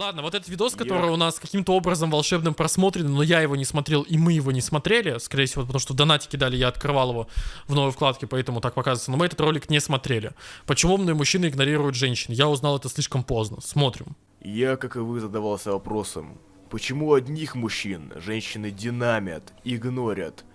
Ладно, вот этот видос, который я... у нас каким-то образом волшебным просмотрен, но я его не смотрел, и мы его не смотрели, скорее всего, потому что в донате кидали, я открывал его в новой вкладке, поэтому так показывается. Но мы этот ролик не смотрели. Почему умные мужчины игнорируют женщин? Я узнал это слишком поздно. Смотрим. Я, как и вы, задавался вопросом, почему одних мужчин женщины динамят, игнорят?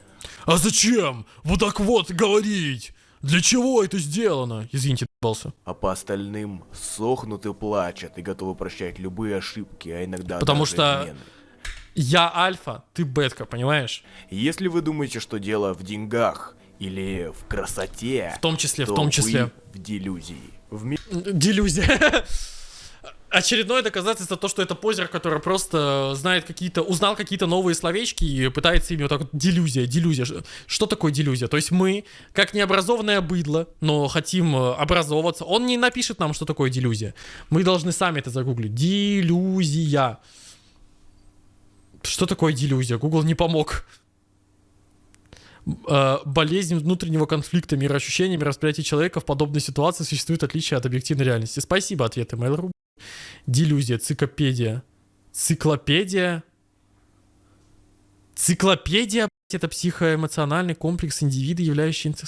А зачем? Вот так вот говорить! Для чего это сделано? Извините, ебался. А по остальным сохнут и плачут и готовы прощать любые ошибки, а иногда Потому что измены. я альфа, ты бетка, понимаешь? Если вы думаете, что дело в деньгах или в красоте, в том числе, в том числе, в делюзии. В ми... Делюзия. очередное доказательство то, что это позер, который просто знает какие-то, узнал какие-то новые словечки и пытается ими вот так вот делюзия, делюзия. Что такое делюзия? То есть мы, как необразованное быдло, но хотим э, образовываться, он не напишет нам, что такое делюзия. Мы должны сами это загуглить. Делюзия. Что такое делюзия? Google не помог. Э, болезнь внутреннего конфликта, мироощущения, мировосприятия человека в подобной ситуации существует отличие от объективной реальности. Спасибо, ответы Mail.ru. Делюзия, цикопедия. Циклопедия. Циклопедия, это психоэмоциональный комплекс индивида, являющийся...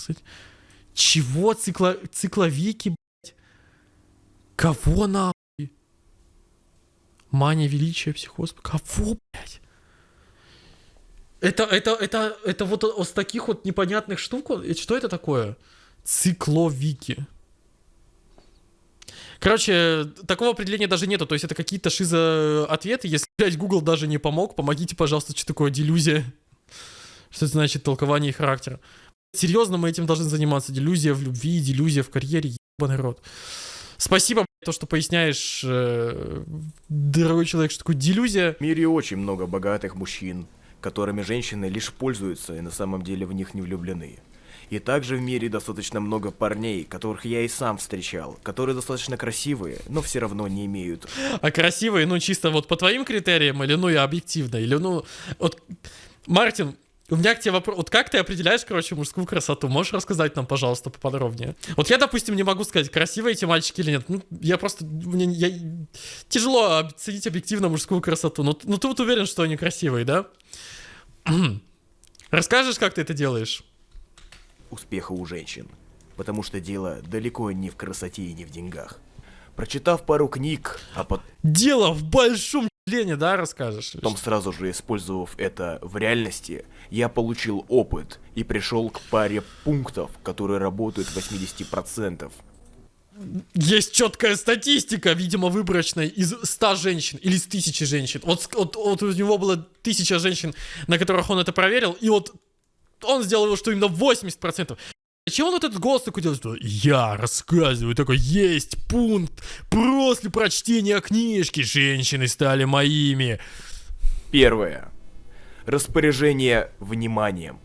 Чего? Цикло... Цикловики, блядь? Кого нахуй? Мания величия, психоз. Кого, блядь? Это, это, это, это вот с таких вот непонятных штук, что это такое? Цикловики. Короче, такого определения даже нету, то есть это какие-то шизо-ответы. Если, блядь, Google даже не помог, помогите, пожалуйста, что такое делюзия. Что это значит толкование характера. Серьезно, мы этим должны заниматься. Делюзия в любви, делюзия в карьере, ебаный рот. Спасибо, то, что поясняешь, э, дорогой человек, что такое делюзия. В мире очень много богатых мужчин, которыми женщины лишь пользуются и на самом деле в них не влюблены. И также в мире достаточно много парней, которых я и сам встречал, которые достаточно красивые, но все равно не имеют. А красивые, ну чисто вот по твоим критериям, или ну и объективно, или ну... Вот, Мартин, у меня к тебе вопрос. Вот как ты определяешь, короче, мужскую красоту? Можешь рассказать нам, пожалуйста, поподробнее? Вот я, допустим, не могу сказать, красивые эти мальчики или нет. Ну, я просто... Мне я, тяжело оценить объективно мужскую красоту. Но, ну, ты вот уверен, что они красивые, да? Расскажешь, как ты это делаешь? Успеха у женщин. Потому что дело далеко не в красоте и не в деньгах. Прочитав пару книг, а потом... Дело в большом лене, да, расскажешь? Потом сразу же использовав это в реальности, я получил опыт и пришел к паре пунктов, которые работают в 80%. Есть четкая статистика, видимо, выборочная из 100 женщин или из 1000 женщин. Вот, вот, вот у него было 1000 женщин, на которых он это проверил, и вот он сделал что именно 80%. Зачем он вот этот голос такой делает, что я рассказываю, такой, есть пункт, после прочтения книжки женщины стали моими. Первое. Распоряжение вниманием.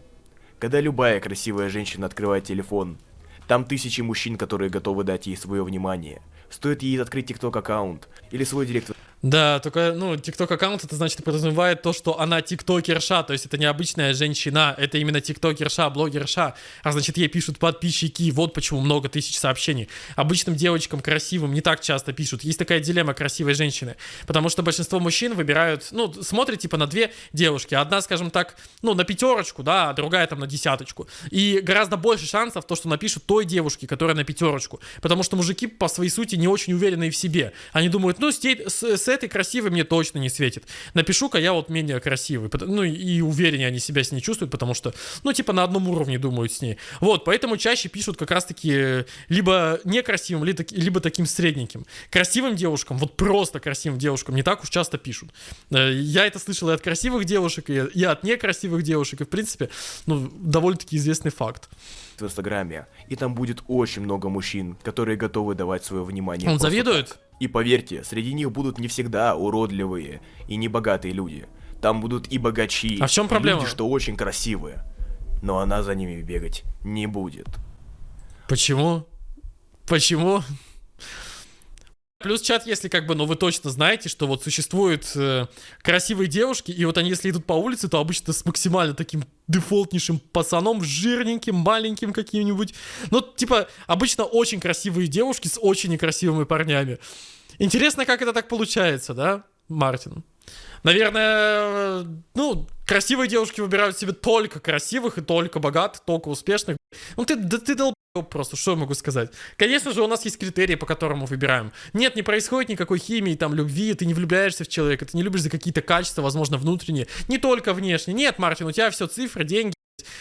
Когда любая красивая женщина открывает телефон, там тысячи мужчин, которые готовы дать ей свое внимание. Стоит ей открыть TikTok аккаунт или свой директ да, только, ну, TikTok аккаунт, это значит подразумевает то, что она тиктокерша, то есть это не обычная женщина, это именно тиктокерша, блогерша, а значит ей пишут подписчики, вот почему много тысяч сообщений. Обычным девочкам красивым не так часто пишут, есть такая дилемма красивой женщины, потому что большинство мужчин выбирают, ну, смотрят типа на две девушки, одна, скажем так, ну, на пятерочку, да, а другая там на десяточку, и гораздо больше шансов то, что напишут той девушке, которая на пятерочку, потому что мужики по своей сути не очень уверены в себе, они думают, ну, с, с этой красивой мне точно не светит. Напишу-ка я вот менее красивый. Ну и увереннее они себя с ней чувствуют, потому что, ну типа на одном уровне думают с ней. Вот, поэтому чаще пишут как раз-таки э, либо некрасивым, либо таким средненьким. Красивым девушкам, вот просто красивым девушкам не так уж часто пишут. Э, я это слышал и от красивых девушек, и от некрасивых девушек, и в принципе, ну, довольно-таки известный факт в Инстаграме, и там будет очень много мужчин, которые готовы давать свое внимание. Он завидует? Так. И поверьте, среди них будут не всегда уродливые и небогатые люди. Там будут и богачи, а в чем проблема? люди, что очень красивые. Но она за ними бегать не будет. Почему? Почему? Плюс чат, если как бы, ну вы точно знаете, что вот существуют э, красивые девушки, и вот они, если идут по улице, то обычно с максимально таким дефолтнейшим пацаном, жирненьким, маленьким каким-нибудь. Ну, типа, обычно очень красивые девушки с очень некрасивыми парнями. Интересно, как это так получается, да, Мартин? Наверное, ну, красивые девушки выбирают себе только красивых и только богатых, только успешных. Ну ты, да ты долб просто, что я могу сказать? Конечно же, у нас есть критерии, по которым мы выбираем. Нет, не происходит никакой химии, там, любви, ты не влюбляешься в человека, ты не любишь за какие-то качества, возможно, внутренние, не только внешние. Нет, Мартин, у тебя все цифры, деньги,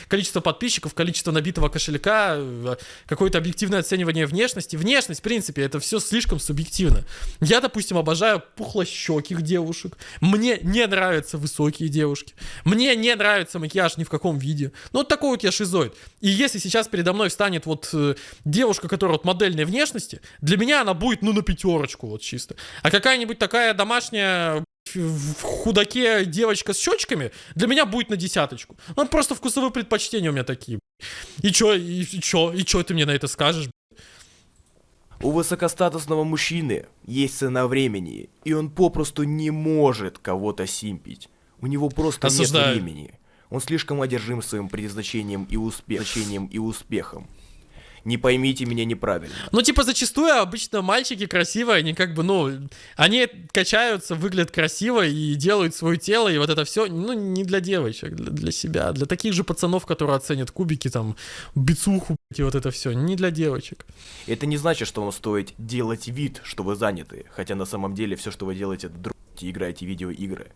количество подписчиков, количество набитого кошелька, э, какое-то объективное оценивание внешности. Внешность, в принципе, это все слишком субъективно. Я, допустим, обожаю пухлощеких девушек. Мне не нравятся высокие девушки. Мне не нравится макияж ни в каком виде. Ну, вот такой вот я шизоид. И если сейчас передо мной встанет вот э, девушка, которая вот модельной внешности, для меня она будет, ну, на пятерочку вот чисто. А какая-нибудь такая домашняя в худаке девочка с щечками, для меня будет на десяточку. Ну, просто вкусовые предпочтения у меня такие. И чё, и, и чё, и чё ты мне на это скажешь? У высокостатусного мужчины есть цена времени, и он попросту не может кого-то симпить. У него просто Осуждаю. нет времени. Он слишком одержим своим предназначением и, успех... и успехом не поймите меня неправильно. Ну, типа, зачастую обычно мальчики красивые, они как бы, ну, они качаются, выглядят красиво и делают свое тело, и вот это все, ну, не для девочек, для, для себя, для таких же пацанов, которые оценят кубики, там, бицуху, и вот это все, не для девочек. Это не значит, что вам стоит делать вид, что вы заняты, хотя на самом деле все, что вы делаете, это друг играете видеоигры.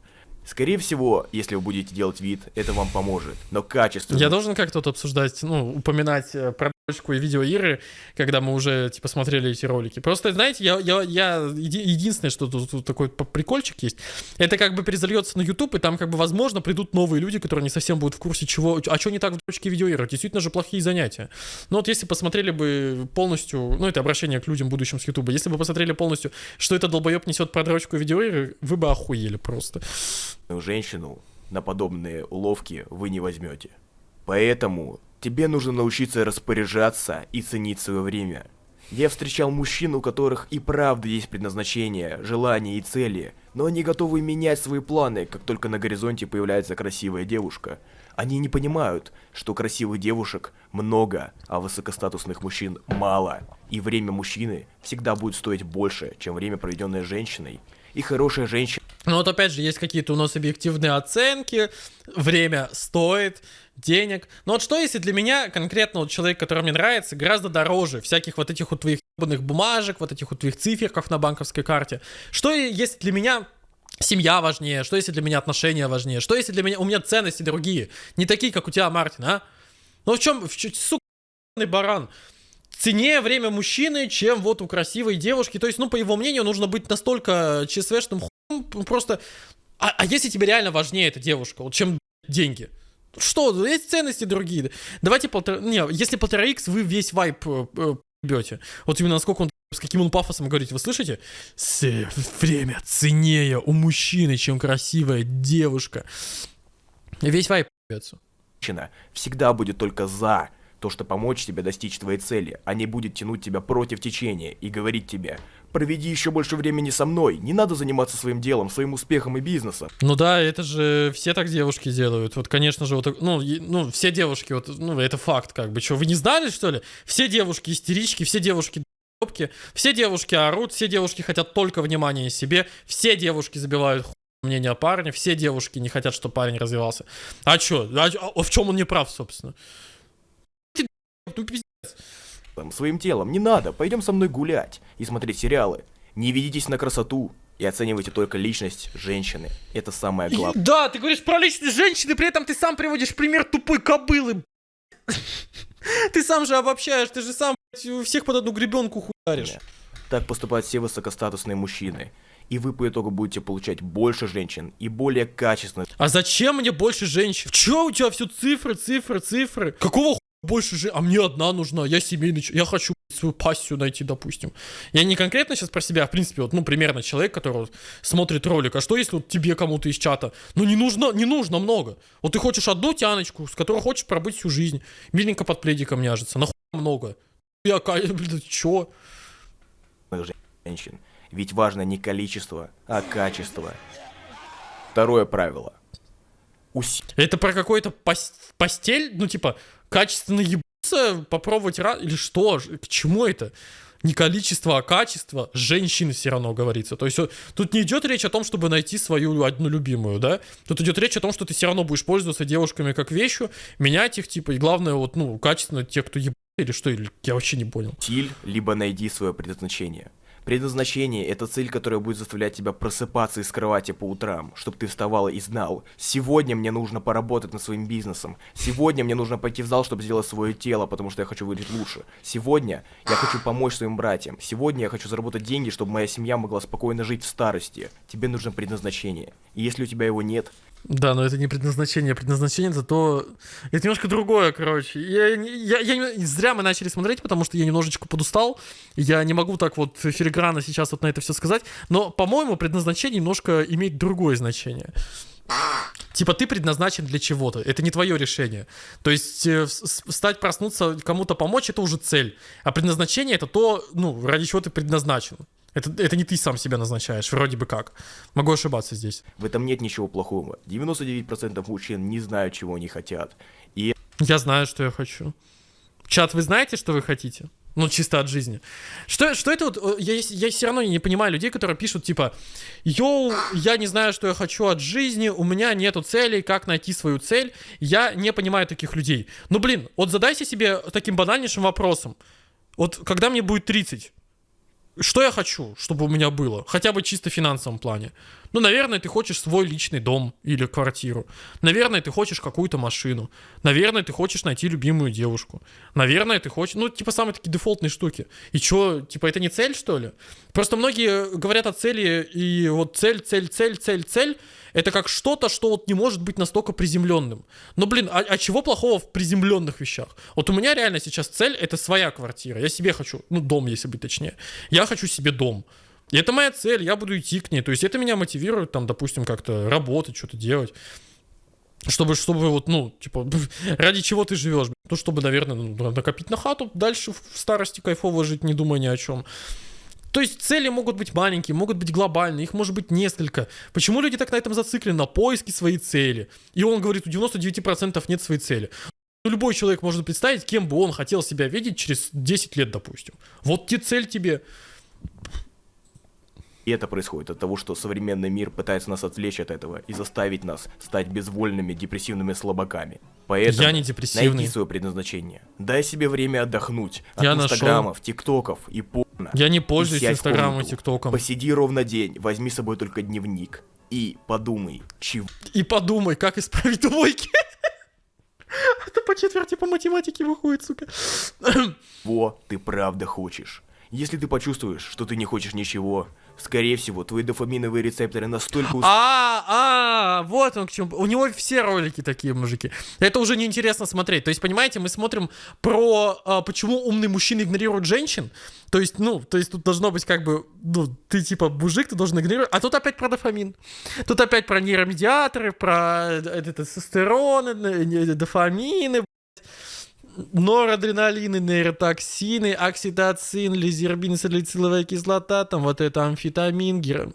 Скорее всего, если вы будете делать вид, это вам поможет. Но качество... Я должен как-то вот обсуждать, ну, упоминать э, про и видеоигры, когда мы уже, типа, смотрели эти ролики. Просто, знаете, я, я, я единственное, что тут, тут такой прикольчик есть, это как бы перезальется на YouTube, и там, как бы, возможно, придут новые люди, которые не совсем будут в курсе, чего, а что не так в дрочке видеоигр. Действительно же плохие занятия. Но вот если посмотрели бы полностью, ну, это обращение к людям, будущим с YouTube, если бы посмотрели полностью, что это долбоеб несет про дрочку видеоигры, вы бы охуели просто. Женщину на подобные уловки вы не возьмете. Поэтому Тебе нужно научиться распоряжаться и ценить свое время. Я встречал мужчин, у которых и правда есть предназначение, желания и цели, но они готовы менять свои планы, как только на горизонте появляется красивая девушка. Они не понимают, что красивых девушек много, а высокостатусных мужчин мало. И время мужчины всегда будет стоить больше, чем время, проведенное женщиной. И хорошая женщина... Ну вот опять же, есть какие-то у нас объективные оценки, время стоит, денег. Но вот что если для меня конкретно вот человек, который мне нравится, гораздо дороже всяких вот этих вот твоих бумажек, вот этих вот твоих циферках на банковской карте? Что если для меня семья важнее? Что если для меня отношения важнее? Что если для меня... У меня ценности другие, не такие, как у тебя, Мартин, а? Ну в чем... В, сука, баран ценнее время мужчины, чем вот у красивой девушки. То есть, ну, по его мнению, нужно быть настолько ЧСВшным хуем, просто... А, а если тебе реально важнее эта девушка, вот чем деньги? Что, есть ценности другие. Давайте полтора... Не, если полтора икс, вы весь вайп э, э, бьете. Вот именно насколько он с каким он пафосом говорит, вы слышите? С, время ценнее у мужчины, чем красивая девушка. Весь вайп бьется. Всегда будет только за то, что помочь тебе достичь твоей цели, а не будет тянуть тебя против течения и говорить тебе «Проведи еще больше времени со мной, не надо заниматься своим делом, своим успехом и бизнесом». Ну да, это же все так девушки делают. Вот, конечно же, вот, ну, ну все девушки, вот, ну, это факт, как бы. Что, вы не знали, что ли? Все девушки истерички, все девушки все девушки орут, все девушки хотят только внимания себе, все девушки забивают мнение о парне, все девушки не хотят, чтобы парень развивался. А чё? А, а в чем он не прав, собственно? ну пиздец. Своим телом не надо, пойдем со мной гулять и смотреть сериалы. Не ведитесь на красоту и оценивайте только личность женщины. Это самое главное. Да, ты говоришь про личность женщины, при этом ты сам приводишь пример тупой кобылы. Ты сам же обобщаешь, ты же сам всех под одну гребенку хуяришь. Так поступают все высокостатусные мужчины. И вы по итогу будете получать больше женщин и более качественных. А зачем мне больше женщин? Чё у тебя все цифры, цифры, цифры? Какого больше же, а мне одна нужна, я семейный, я хочу свою пассию найти, допустим. Я не конкретно сейчас про себя, а в принципе, вот, ну, примерно человек, который смотрит ролик, а что если вот тебе кому-то из чата, ну, не нужно, не нужно много. Вот ты хочешь одну тяночку, с которой хочешь пробыть всю жизнь, миленько под пледиком няжиться, нахуй много. Я, блин, чё? Женщин. Ведь важно не количество, а качество. Второе правило. Уси... Это про какой-то пос постель? Ну, типа, качественно ебаться, попробовать раз... Или что? К чему это? Не количество, а качество женщин все равно говорится. То есть э, тут не идет речь о том, чтобы найти свою одну любимую, да? Тут идет речь о том, что ты все равно будешь пользоваться девушками как вещью, менять их, типа, и главное, вот, ну, качественно те, кто еб... или что, или я вообще не понял. Стиль, либо найди свое предназначение. Предназначение – это цель, которая будет заставлять тебя просыпаться из кровати по утрам, чтобы ты вставала и знал, сегодня мне нужно поработать над своим бизнесом, сегодня мне нужно пойти в зал, чтобы сделать свое тело, потому что я хочу выглядеть лучше, сегодня я хочу помочь своим братьям, сегодня я хочу заработать деньги, чтобы моя семья могла спокойно жить в старости. Тебе нужно предназначение. И если у тебя его нет, да, но это не предназначение. Предназначение это то... Это немножко другое, короче. Я, я, я. Зря мы начали смотреть, потому что я немножечко подустал. Я не могу так вот филигранно сейчас вот на это все сказать. Но, по-моему, предназначение немножко имеет другое значение. Типа ты предназначен для чего-то, это не твое решение. То есть э, встать, проснуться, кому-то помочь, это уже цель. А предназначение это то, ну, ради чего ты предназначен. Это, это не ты сам себя назначаешь, вроде бы как. Могу ошибаться здесь. В этом нет ничего плохого. 99% мужчин не знают, чего они хотят. И... Я знаю, что я хочу. Чат, вы знаете, что вы хотите? Ну, чисто от жизни. Что, что это вот... Я, я все равно не понимаю людей, которые пишут, типа, «Йоу, я не знаю, что я хочу от жизни, у меня нету целей, как найти свою цель». Я не понимаю таких людей. Ну, блин, вот задайся себе таким банальнейшим вопросом. Вот когда мне будет 30, что я хочу, чтобы у меня было? Хотя бы чисто в финансовом плане. Ну, наверное, ты хочешь свой личный дом или квартиру. Наверное, ты хочешь какую-то машину. Наверное, ты хочешь найти любимую девушку. Наверное, ты хочешь... Ну, типа, самые такие дефолтные штуки. И чё, типа, это не цель, что ли? Просто многие говорят о цели, и вот цель, цель, цель, цель, цель. Это как что-то, что вот не может быть настолько приземленным. Но, блин, а, а чего плохого в приземленных вещах? Вот у меня реально сейчас цель — это своя квартира. Я себе хочу, ну, дом, если быть точнее. Я хочу себе дом. И это моя цель, я буду идти к ней. То есть это меня мотивирует, там, допустим, как-то работать, что-то делать. Чтобы, чтобы вот, ну, типа, ради чего ты живешь? Ну, чтобы, наверное, ну, накопить на хату, дальше в старости кайфово жить, не думая ни о чем. То есть цели могут быть маленькие, могут быть глобальные, их может быть несколько. Почему люди так на этом зациклены, на поиске своей цели? И он говорит, у 99% нет своей цели. Ну, любой человек может представить, кем бы он хотел себя видеть через 10 лет, допустим. Вот те цель тебе. И это происходит от того, что современный мир пытается нас отвлечь от этого и заставить нас стать безвольными, депрессивными слабаками. Поэтому я не депрессивный. найди свое предназначение. Дай себе время отдохнуть от я инстаграмов, нашел. тиктоков и порно. Я не пользуюсь инстаграмом и тиктоком. Посиди ровно день, возьми с собой только дневник. И подумай, чего... И подумай, как исправить двойки. Это по четверти по математике выходит, сука. Во, ты правда хочешь. Если ты почувствуешь, что ты не хочешь ничего, скорее всего, твои дофаминовые рецепторы настолько... А, а, вот он к чему. У него все ролики такие, мужики. Это уже неинтересно смотреть. То есть, понимаете, мы смотрим про а, почему умные мужчины игнорируют женщин. То есть, ну, то есть тут должно быть как бы, ну, ты типа мужик, ты должен игнорировать. А тут опять про дофамин. Тут опять про нейромедиаторы, про э, это, тестостероны, дофамины, норадреналины, нейротоксины, окситоцин, лизербин, салициловая кислота, там вот это амфетамин, гер...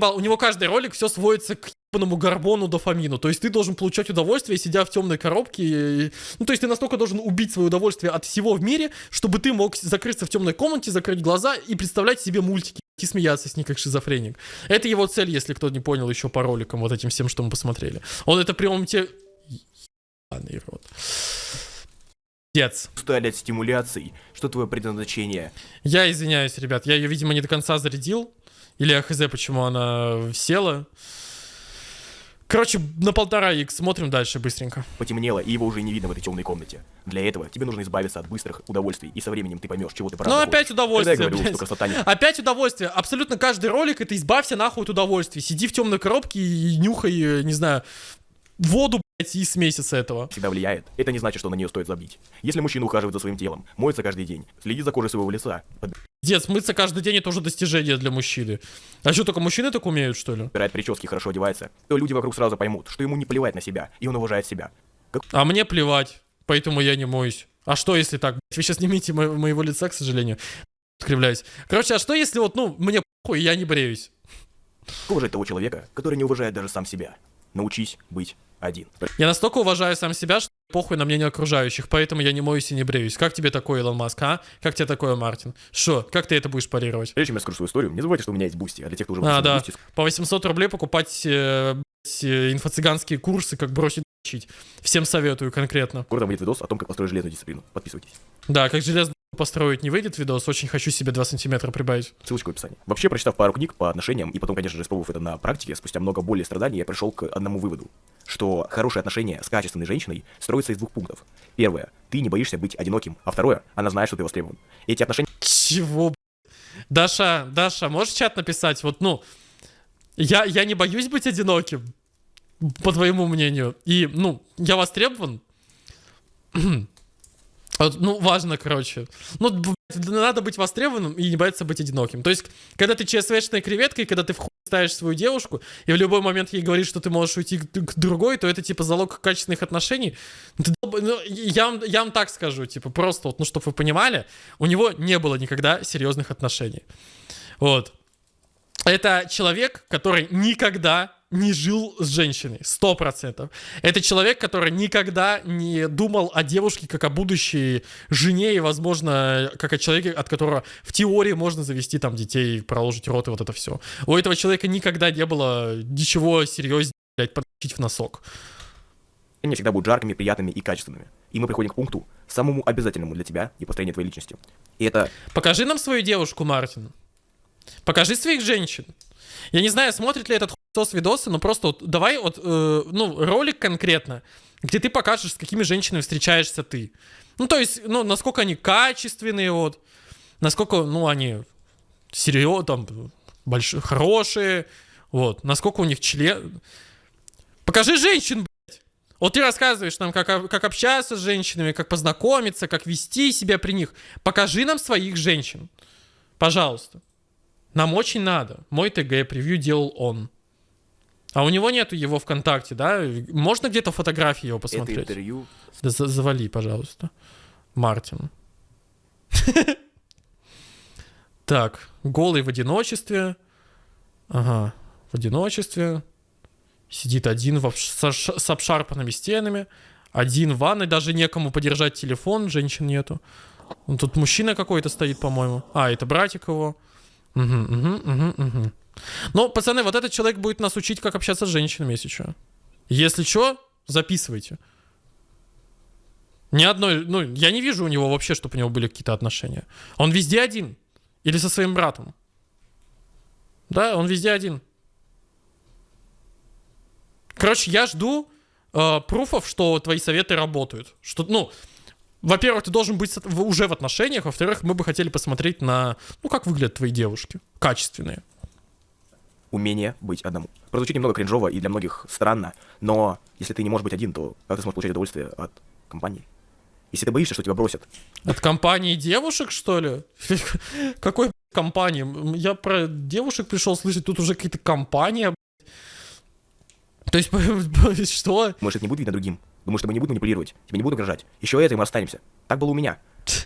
У него каждый ролик все сводится к ебаному горбону дофамину. То есть ты должен получать удовольствие, сидя в темной коробке. Ну, то есть ты настолько должен убить свое удовольствие от всего в мире, чтобы ты мог закрыться в темной комнате, закрыть глаза и представлять себе мультики и смеяться с ней как шизофреник. Это его цель, если кто не понял еще по роликам, вот этим всем, что мы посмотрели. Он это прямом те ебаный рот. Дец. Устали от стимуляций. Что твое предназначение? Я извиняюсь, ребят. Я ее, видимо, не до конца зарядил. Или я хз, почему она села. Короче, на полтора х смотрим дальше быстренько. Потемнело, и его уже не видно в этой темной комнате. Для этого тебе нужно избавиться от быстрых удовольствий, и со временем ты поймешь, чего ты правда Ну опять удовольствие, говорю, блядь. Красота не... Опять удовольствие. Абсолютно каждый ролик это избавься нахуй от удовольствий. Сиди в темной коробке и нюхай, не знаю, воду, и с этого. Всегда влияет. Это не значит, что на нее стоит забить. Если мужчина ухаживает за своим телом, моется каждый день, следит за кожей своего лица. Дед, мыться каждый день это уже достижение для мужчины. А что, только мужчины так умеют, что ли? Убирает прически, хорошо одевается, то люди вокруг сразу поймут, что ему не плевать на себя, и он уважает себя. Как... А мне плевать, поэтому я не моюсь. А что, если так? Вы сейчас не видите мо- моего лица, к сожалению. Откривляюсь. Короче, а что, если вот, ну, мне похуй, я не бреюсь? Уважать того человека, который не уважает даже сам себя. Научись быть один. Я настолько уважаю сам себя, что похуй на мнение окружающих, поэтому я не моюсь и не бреюсь. Как тебе такое, Илон Маск, а? Как тебе такое, Мартин? Шо, как ты это будешь парировать? Прежде чем я скажу свою историю, не забывайте, что у меня есть Boosty, а для тех, кто уже А, да. Boosty, По 800 рублей покупать э, э, инфо-цыганские курсы, как бросить учить. Всем советую конкретно. скоро там выйдет видос о том, как построить железную дисциплину. Подписывайтесь. Да, как железно построить не выйдет видос, очень хочу себе 2 сантиметра прибавить. Ссылочка в описании. Вообще, прочитав пару книг по отношениям, и потом, конечно же, испробовав это на практике, спустя много боли и страданий, я пришел к одному выводу, что хорошие отношения с качественной женщиной строятся из двух пунктов. Первое, ты не боишься быть одиноким, а второе, она знает, что ты востребован. Эти отношения Чего? Даша, Даша, можешь чат написать? Вот, ну, я, я не боюсь быть одиноким, по твоему мнению. И, ну, я востребован. Вот, ну, важно, короче. Ну, надо быть востребованным и не бояться быть одиноким. То есть, когда ты ЧСВшная креветка, и когда ты в хуй ставишь свою девушку, и в любой момент ей говоришь, что ты можешь уйти к, другой, то это, типа, залог качественных отношений. Ну, ты ну, я, вам, я вам так скажу, типа, просто, вот, ну, чтобы вы понимали, у него не было никогда серьезных отношений. Вот. Это человек, который никогда не жил с женщиной, сто процентов. Это человек, который никогда не думал о девушке как о будущей жене и, возможно, как о человеке, от которого в теории можно завести там детей, проложить рот и вот это все. У этого человека никогда не было ничего серьезнее, блядь, подключить в носок. всегда будут жаркими, приятными и качественными. И мы приходим к пункту, самому обязательному для тебя и построения твоей личности. И это Покажи нам свою девушку, Мартин. Покажи своих женщин. Я не знаю, смотрит ли этот хуесос видосы, но просто вот давай вот, э, ну, ролик конкретно, где ты покажешь, с какими женщинами встречаешься ты. Ну, то есть, ну, насколько они качественные, вот, насколько, ну, они серьезно, там, большие, хорошие, вот, насколько у них член... Покажи женщин, блядь. Вот ты рассказываешь нам, как, как общаться с женщинами, как познакомиться, как вести себя при них. Покажи нам своих женщин. Пожалуйста. Нам очень надо. Мой ТГ превью делал он. А у него нету его ВКонтакте, да? Можно где-то фотографии его это посмотреть? интервью Да за- завали, пожалуйста. Мартин. Так, голый в одиночестве. Ага, в одиночестве. Сидит один в с обшарпанными стенами. Один в ванной, даже некому подержать телефон, женщин нету. Тут мужчина какой-то стоит, по-моему. А, это братик его. Угу, угу, угу, угу. Ну, пацаны, вот этот человек будет нас учить, как общаться с женщинами, если что. Если что, записывайте. Ни одной, ну, я не вижу у него вообще, чтобы у него были какие-то отношения. Он везде один. Или со своим братом. Да, он везде один. Короче, я жду э, пруфов, что твои советы работают. Что, ну, во-первых, ты должен быть уже в отношениях, во-вторых, мы бы хотели посмотреть на, ну, как выглядят твои девушки. Качественные. Умение быть одному. Прозвучит немного кринжово и для многих странно, но если ты не можешь быть один, то как ты сможешь получать удовольствие от компании? Если ты боишься, что тебя бросят, От компании девушек, что ли? Какой компании? Я про девушек пришел слышать, тут уже какие-то компания. блядь. То есть, что? может, это не будет видно другим. Думаю, что мы не будем манипулировать, тебе не будут угрожать. Еще это, и мы расстанемся. Так было у меня.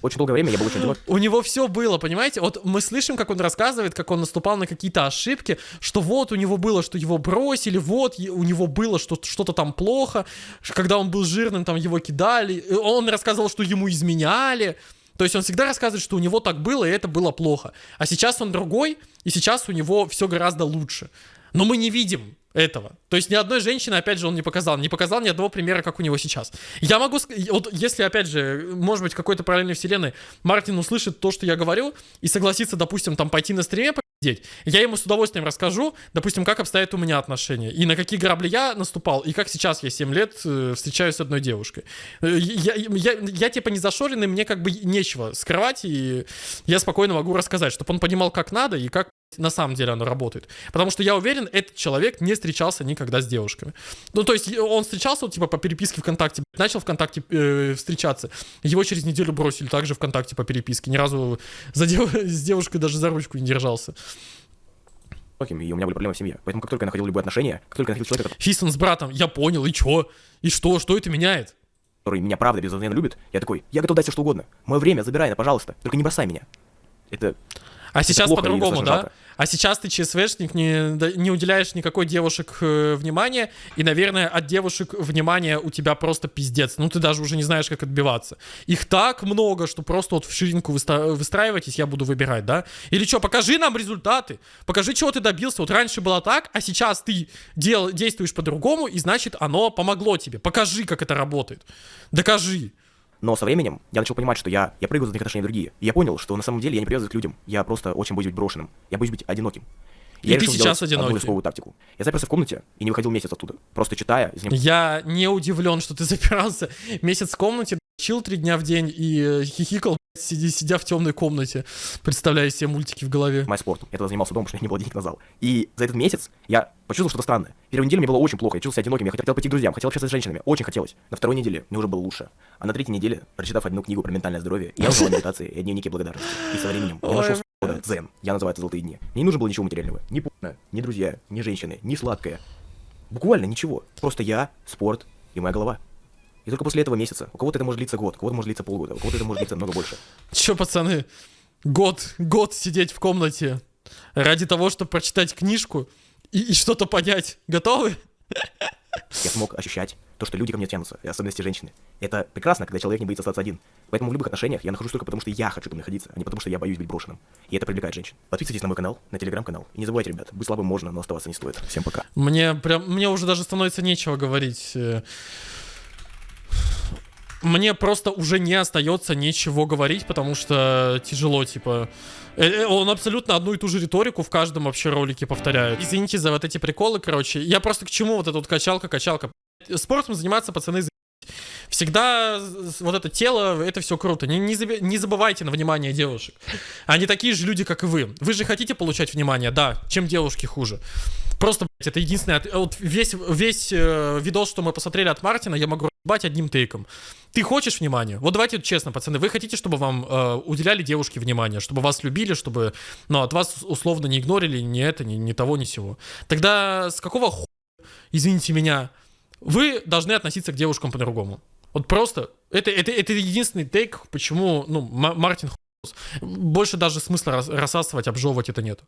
Очень долгое время я был очень одинок. У него все было, понимаете? Вот мы слышим, как он рассказывает, как он наступал на какие-то ошибки, что вот у него было, что его бросили, вот у него было что- что-то там плохо, когда он был жирным, там его кидали, и он рассказывал, что ему изменяли. То есть он всегда рассказывает, что у него так было, и это было плохо. А сейчас он другой, и сейчас у него все гораздо лучше. Но мы не видим этого. То есть ни одной женщины, опять же, он не показал. Не показал ни одного примера, как у него сейчас. Я могу... Вот если, опять же, может быть, какой-то параллельной вселенной Мартин услышит то, что я говорю, и согласится, допустим, там пойти на стриме посидеть, я ему с удовольствием расскажу, допустим, как обстоят у меня отношения, и на какие грабли я наступал, и как сейчас я 7 лет э, встречаюсь с одной девушкой. Э, Я, я, я, типа не зашоренный, мне как бы нечего скрывать, и я спокойно могу рассказать, чтобы он понимал, как надо и как на самом деле оно работает. Потому что я уверен, этот человек не встречался никогда с девушками. Ну, то есть он встречался, вот, типа, по переписке ВКонтакте, начал ВКонтакте э, встречаться. Его через неделю бросили также ВКонтакте по переписке. Ни разу за дев- с девушкой даже за ручку не держался. и у меня были проблемы в семье. Поэтому как только я находил любые отношения, как только я находил человека, Фистон с братом, я понял, и чё? И что? Что это меняет? который меня правда безусловно любит, я такой, я готов дать все что угодно. Мое время забирай, на, пожалуйста, только не бросай меня. Это А сейчас по-другому, да? жалко. А сейчас ты ЧСВшник, не, не уделяешь никакой девушек э, внимания, и, наверное, от девушек внимания у тебя просто пиздец. Ну, ты даже уже не знаешь, как отбиваться. Их так много, что просто вот в ширинку выста- выстраивайтесь, я буду выбирать, да? Или что, покажи нам результаты, покажи, чего ты добился. Вот раньше было так, а сейчас ты дел, действуешь по-другому, и значит, оно помогло тебе. Покажи, как это работает. Докажи. Но со временем я начал понимать, что я, я прыгаю за одних отношений в другие. И я понял, что на самом деле я не привязываюсь к людям. Я просто очень боюсь быть брошенным. Я боюсь быть одиноким. И я ты решил сейчас одну одинокий. тактику. Я заперся в комнате и не выходил месяц оттуда. Просто читая, Я не удивлен, что ты запирался месяц в комнате, чил три дня в день и э, хихикал, сиди- сидя в темной комнате, представляя себе мультики в голове. спортом. Я тогда занимался дома, потому что не было денег на зал. И за этот месяц я почувствовал что-то странное. Первую неделю мне было очень плохо, я чувствовал себя одиноким, я хотел пойти к друзьям, хотел общаться с женщинами, очень хотелось. На второй неделе мне уже было лучше. А на третьей неделе, прочитав одну книгу про ментальное здоровье, я узнал медитации и о дневнике благодарности. И со временем я нашел свой дзен. Я называю это золотые дни. Мне не нужно было ничего материального. Ни пуна, ни друзья, ни женщины, ни сладкое. Буквально ничего. Просто я, спорт и моя голова. И только после этого месяца. У кого-то это может длиться год, у кого-то может длиться полгода, у кого-то это может длиться много больше. Че, пацаны, год, год сидеть в комнате ради того, чтобы прочитать книжку и, и что-то понять. Готовы? Я смог ощущать то, что люди ко мне тянутся, и особенности женщины. Это прекрасно, когда человек не боится остаться один. Поэтому в любых отношениях я нахожусь только потому, что я хочу там находиться, а не потому, что я боюсь быть брошенным. И это привлекает женщин. Подписывайтесь на мой канал, на телеграм-канал. И не забывайте, ребят, быть слабым можно, но оставаться не стоит. Всем пока. Мне прям, мне уже даже становится нечего говорить. Мне просто уже не остается ничего говорить, потому что тяжело, типа. Э, э, Он абсолютно одну и ту же риторику в каждом вообще ролике повторяет. Извините за вот эти приколы, короче. Я просто к чему вот эта вот качалка, качалка. Спортом заниматься пацаны за- Всегда вот это тело, это все круто. Не, не, не забывайте на внимание девушек. Они такие же люди, как и вы. Вы же хотите получать внимание, да. Чем девушки хуже. Просто, блядь, это единственное... от- Вот весь, весь э, видос, что мы посмотрели от Мартина, я могу ебать одним тейком. Ты хочешь внимания? Вот давайте честно, пацаны, вы хотите, чтобы вам э, уделяли девушки внимание, чтобы вас любили, чтобы, ну, от вас условно не игнорили ни это, ни, ни того, ни сего. Тогда с какого хуя, извините меня, вы должны относиться к девушкам по-другому. Вот просто, это, это, это единственный тейк, почему, ну, Ма- Мартин. Больше даже смысла рас- рассасывать, обжевывать это нет.